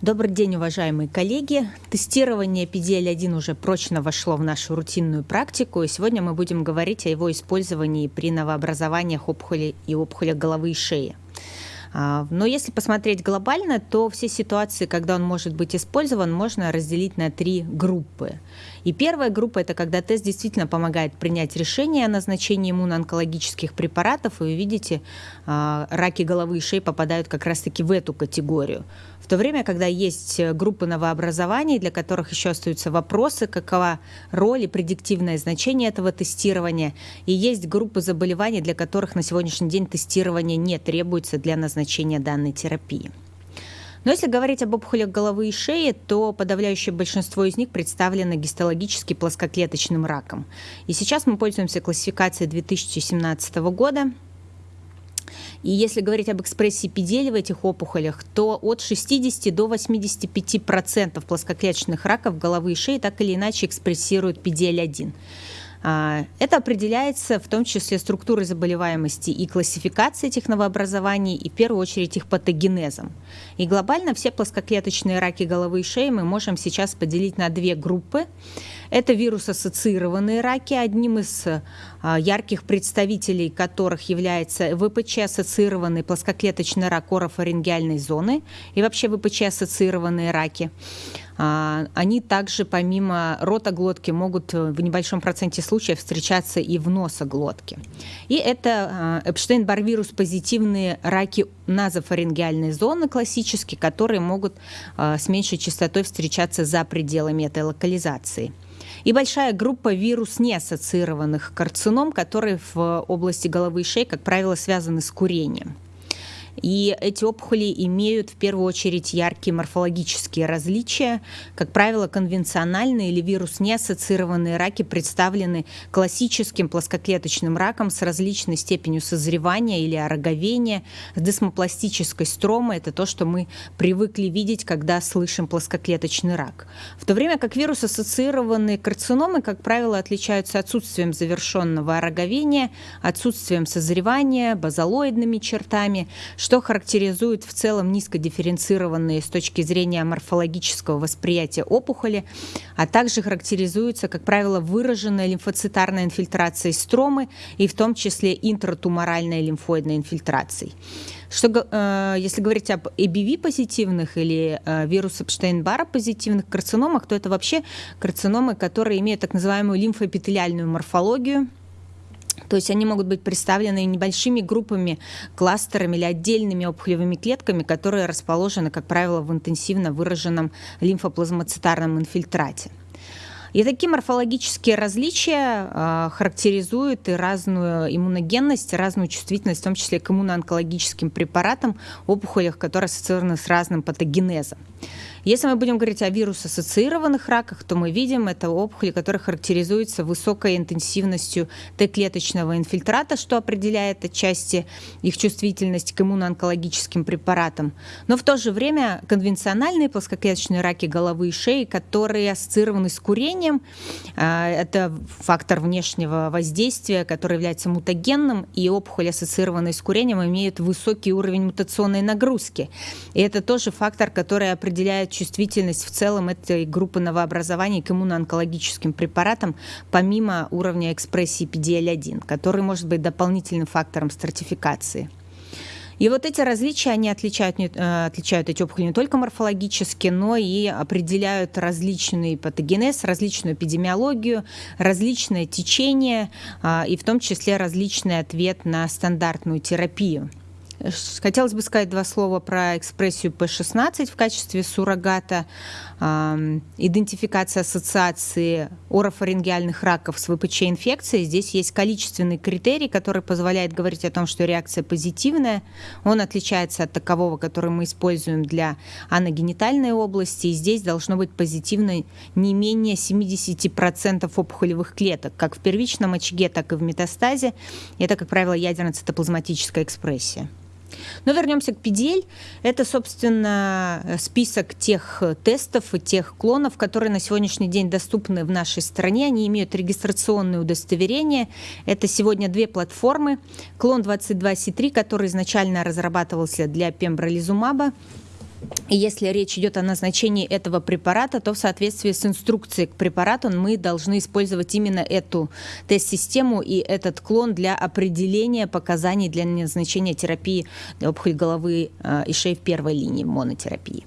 Добрый день, уважаемые коллеги. Тестирование PDL-1 уже прочно вошло в нашу рутинную практику, и сегодня мы будем говорить о его использовании при новообразованиях опухоли и опухолях головы и шеи. А, но если посмотреть глобально, то все ситуации, когда он может быть использован, можно разделить на три группы. И первая группа – это когда тест действительно помогает принять решение о назначении иммуноонкологических препаратов, и вы видите, а, раки головы и шеи попадают как раз-таки в эту категорию. В то время, когда есть группы новообразований, для которых еще остаются вопросы, какова роль и предиктивное значение этого тестирования, и есть группы заболеваний, для которых на сегодняшний день тестирование не требуется для назначения данной терапии. Но если говорить об опухолях головы и шеи, то подавляющее большинство из них представлено гистологически плоскоклеточным раком. И сейчас мы пользуемся классификацией 2017 года. И если говорить об экспрессии педели в этих опухолях, то от 60 до 85% плоскоклеточных раков головы и шеи так или иначе экспрессируют PDL-1. А, это определяется в том числе структурой заболеваемости и классификацией этих новообразований, и в первую очередь их патогенезом. И глобально все плоскоклеточные раки головы и шеи мы можем сейчас поделить на две группы. Это вирус-ассоциированные раки, одним из а, ярких представителей которых является ВПЧ-ассоциированный плоскоклеточный рак орофарингеальной зоны и вообще ВПЧ-ассоциированные раки. А, они также помимо ротоглотки могут в небольшом проценте случаев встречаться и в носоглотке. И это э, Эпштейн-Бар вирус позитивные раки назофарингеальной зоны классические, которые могут с меньшей частотой встречаться за пределами этой локализации и большая группа вирус неассоциированных карцином, которые в области головы и шеи, как правило, связаны с курением. И эти опухоли имеют в первую очередь яркие морфологические различия. Как правило, конвенциональные или вирус-неассоциированные раки представлены классическим плоскоклеточным раком с различной степенью созревания или ороговения, с десмопластической стромой. Это то, что мы привыкли видеть, когда слышим плоскоклеточный рак. В то время как вирус-ассоциированные карциномы, как правило, отличаются отсутствием завершенного ороговения, отсутствием созревания, базалоидными чертами, что характеризует в целом низкодифференцированные с точки зрения морфологического восприятия опухоли, а также характеризуется, как правило, выраженная лимфоцитарная инфильтрация стромы и в том числе интратуморальной лимфоидной инфильтрацией. Что, э, если говорить об EBV-позитивных или э, вирус Эпштейн-Бара позитивных карциномах, то это вообще карциномы, которые имеют так называемую лимфоэпителиальную морфологию, то есть они могут быть представлены небольшими группами, кластерами или отдельными опухолевыми клетками, которые расположены, как правило, в интенсивно выраженном лимфоплазмоцитарном инфильтрате. И такие морфологические различия э, характеризуют и разную иммуногенность, и разную чувствительность, в том числе к иммуноонкологическим препаратам, опухолях, которые ассоциированы с разным патогенезом. Если мы будем говорить о вирус-ассоциированных раках, то мы видим это опухоли, которые характеризуются высокой интенсивностью Т-клеточного инфильтрата, что определяет отчасти их чувствительность к иммуноонкологическим препаратам. Но в то же время конвенциональные плоскоклеточные раки головы и шеи, которые ассоциированы с курением, а, это фактор внешнего воздействия, который является мутагенным, и опухоли, ассоциированные с курением, имеют высокий уровень мутационной нагрузки. И это тоже фактор, который определяет чувствительность в целом этой группы новообразований к иммуноонкологическим препаратам, помимо уровня экспрессии PDL-1, который может быть дополнительным фактором стратификации. И вот эти различия, они отличают, э, отличают эти опухоли не только морфологически, но и определяют различный патогенез, различную эпидемиологию, различное течение а, и в том числе различный ответ на стандартную терапию. Хотелось бы сказать два слова про экспрессию P16 в качестве суррогата, идентификация ассоциации орофарингеальных раков с ВПЧ-инфекцией. Здесь есть количественный критерий, который позволяет говорить о том, что реакция позитивная. Он отличается от такового, который мы используем для аногенитальной области. И здесь должно быть позитивно не менее 70% опухолевых клеток, как в первичном очаге, так и в метастазе. Это, как правило, ядерно-цитоплазматическая экспрессия. Но вернемся к PDL. Это, собственно, список тех тестов и тех клонов, которые на сегодняшний день доступны в нашей стране. Они имеют регистрационные удостоверения. Это сегодня две платформы. Клон 22C3, который изначально разрабатывался для пембролизумаба, И если речь идет о назначении этого препарата, то в соответствии с инструкцией к препарату мы должны использовать именно эту тест-систему и этот клон для определения показаний для назначения терапии для опухоли головы э, и шеи в первой линии монотерапии.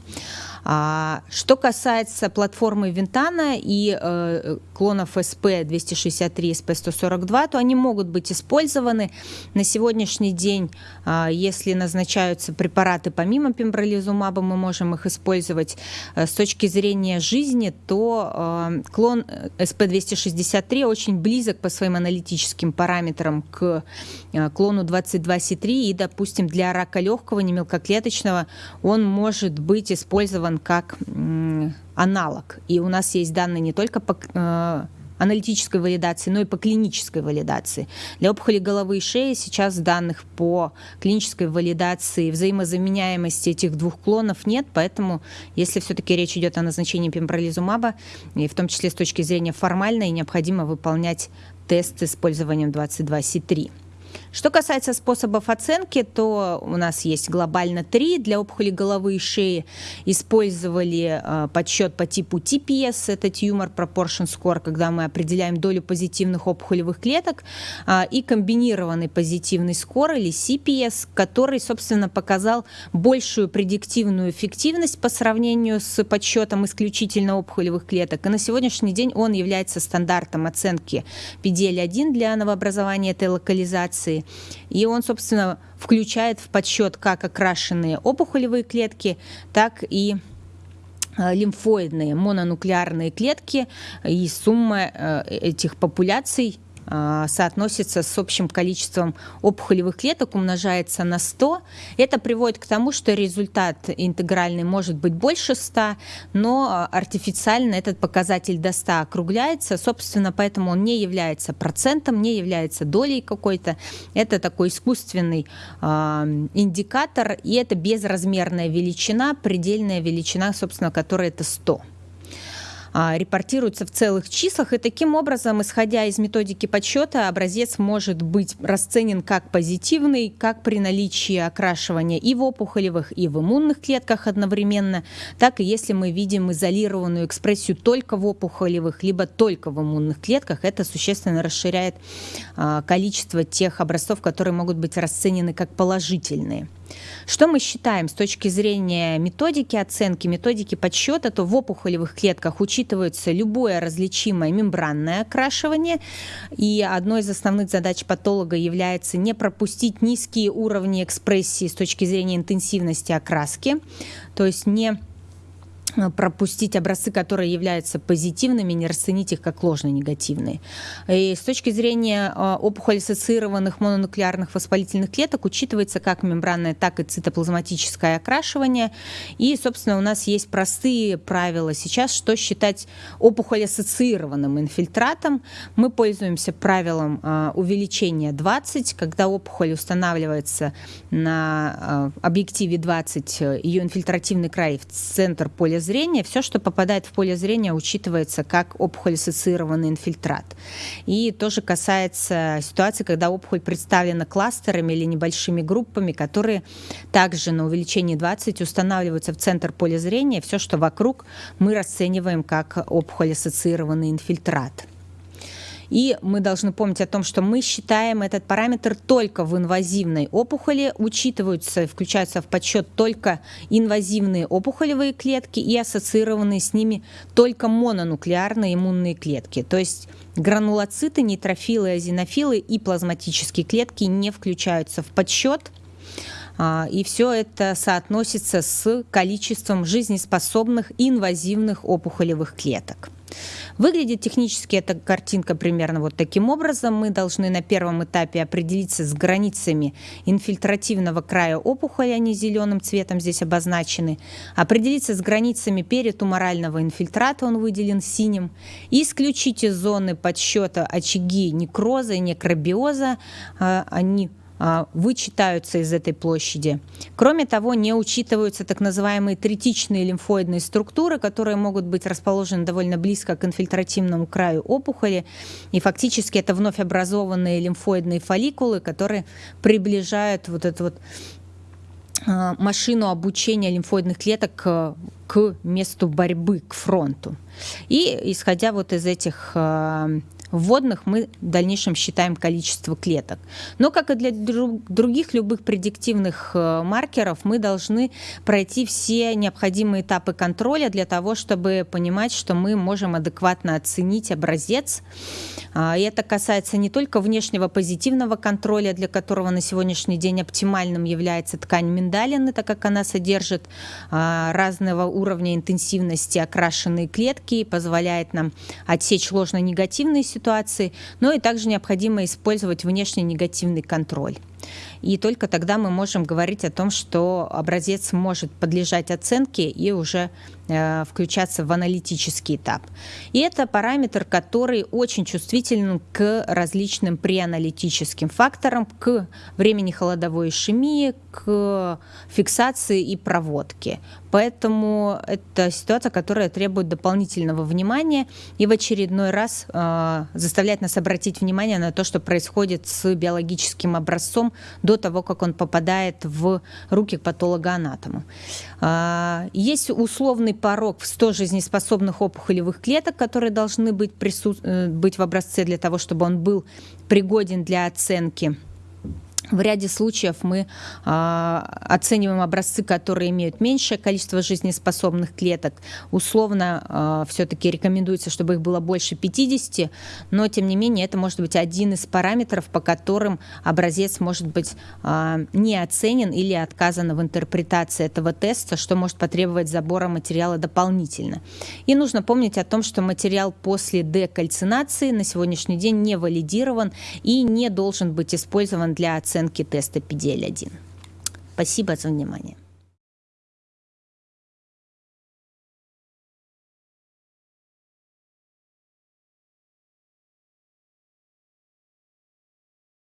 А, что касается платформы Винтана и э, клонов SP263 и SP142, то они могут быть использованы. На сегодняшний день, э, если назначаются препараты помимо пембролизумаба, мы можем их использовать э, с точки зрения жизни, то э, клон SP263 очень близок по своим аналитическим параметрам к э, клону 22C3 и, допустим, для рака легкого, немелкоклеточного он может быть использован использован как аналог. И у нас есть данные не только по э, аналитической валидации, но и по клинической валидации. Для опухоли головы и шеи сейчас данных по клинической валидации взаимозаменяемости этих двух клонов нет, поэтому если все-таки речь идет о назначении пембролизумаба, и в том числе с точки зрения формальной, необходимо выполнять тест с использованием 22C3. Что касается способов оценки, то у нас есть глобально три. Для опухоли головы и шеи использовали э, подсчет по типу TPS, это Tumor Proportion Score, когда мы определяем долю позитивных опухолевых клеток, э, и комбинированный позитивный скор или CPS, который, собственно, показал большую предиктивную эффективность по сравнению с подсчетом исключительно опухолевых клеток. И на сегодняшний день он является стандартом оценки PDL-1 для новообразования этой локализации. И он, собственно, включает в подсчет как окрашенные опухолевые клетки, так и э, лимфоидные мононуклеарные клетки и сумма э, этих популяций соотносится с общим количеством опухолевых клеток, умножается на 100. Это приводит к тому, что результат интегральный может быть больше 100, но артифициально этот показатель до 100 округляется. Собственно, поэтому он не является процентом, не является долей какой-то. Это такой искусственный э, индикатор, и это безразмерная величина, предельная величина, собственно, которая это 100. А, репортируются в целых числах, и таким образом, исходя из методики подсчета, образец может быть расценен как позитивный, как при наличии окрашивания и в опухолевых, и в иммунных клетках одновременно, так и если мы видим изолированную экспрессию только в опухолевых, либо только в иммунных клетках, это существенно расширяет а, количество тех образцов, которые могут быть расценены как положительные. Что мы считаем с точки зрения методики оценки, методики подсчета, то в опухолевых клетках учитывается любое различимое мембранное окрашивание, и одной из основных задач патолога является не пропустить низкие уровни экспрессии с точки зрения интенсивности окраски, то есть не пропустить образцы, которые являются позитивными, не расценить их как ложно-негативные. И с точки зрения э, опухоль-ассоциированных мононуклеарных воспалительных клеток учитывается как мембранное, так и цитоплазматическое окрашивание. И, собственно, у нас есть простые правила сейчас, что считать опухоль-ассоциированным инфильтратом. Мы пользуемся правилом э, увеличения 20, когда опухоль устанавливается на объективе 20, ее инфильтративный край в центр поля зрения, все, что попадает в поле зрения, учитывается как опухоль-ассоциированный инфильтрат. И тоже касается ситуации, когда опухоль представлена кластерами или небольшими группами, которые также на увеличении 20 устанавливаются в центр поля зрения. Все, что вокруг, мы расцениваем как опухоль-ассоциированный инфильтрат. И мы должны помнить о том, что мы считаем этот параметр только в инвазивной опухоли, учитываются, включаются в подсчет только инвазивные опухолевые клетки и ассоциированные с ними только мононуклеарные иммунные клетки. То есть гранулоциты, нейтрофилы, азинофилы и плазматические клетки не включаются в подсчет. А, и все это соотносится с количеством жизнеспособных инвазивных опухолевых клеток. Выглядит технически эта картинка примерно вот таким образом. Мы должны на первом этапе определиться с границами инфильтративного края опухоли, они зеленым цветом здесь обозначены, определиться с границами перитуморального инфильтрата, он выделен синим, исключить из зоны подсчета очаги некроза и некробиоза, а, они вычитаются из этой площади. Кроме того, не учитываются так называемые третичные лимфоидные структуры, которые могут быть расположены довольно близко к инфильтративному краю опухоли. И фактически это вновь образованные лимфоидные фолликулы, которые приближают вот эту вот а, машину обучения лимфоидных клеток к, к месту борьбы, к фронту. И исходя вот из этих а, вводных мы в дальнейшем считаем количество клеток. Но, как и для других любых предиктивных э, маркеров, мы должны пройти все необходимые этапы контроля для того, чтобы понимать, что мы можем адекватно оценить образец. А, и это касается не только внешнего позитивного контроля, для которого на сегодняшний день оптимальным является ткань миндалины, так как она содержит а, разного уровня интенсивности окрашенные клетки и позволяет нам отсечь ложно-негативные ситуации, ситуации, но и также необходимо использовать внешний негативный контроль. И только тогда мы можем говорить о том, что образец может подлежать оценке и уже включаться в аналитический этап. И это параметр, который очень чувствителен к различным преаналитическим факторам, к времени холодовой ишемии, к фиксации и проводке. Поэтому это ситуация, которая требует дополнительного внимания и в очередной раз э, заставляет нас обратить внимание на то, что происходит с биологическим образцом до того, как он попадает в руки к патологоанатому. Э, есть условный порог в 100 жизнеспособных опухолевых клеток, которые должны быть, прису... Э, быть в образце для того, чтобы он был пригоден для оценки в ряде случаев мы э, оцениваем образцы, которые имеют меньшее количество жизнеспособных клеток. Условно э, а, все-таки рекомендуется, чтобы их было больше 50, но тем не менее это может быть один из параметров, по которым образец может быть э, не оценен или отказано в интерпретации этого теста, что может потребовать забора материала дополнительно. И нужно помнить о том, что материал после декальцинации на сегодняшний день не валидирован и не должен быть использован для оценки оценки теста PDL-1. Спасибо за внимание.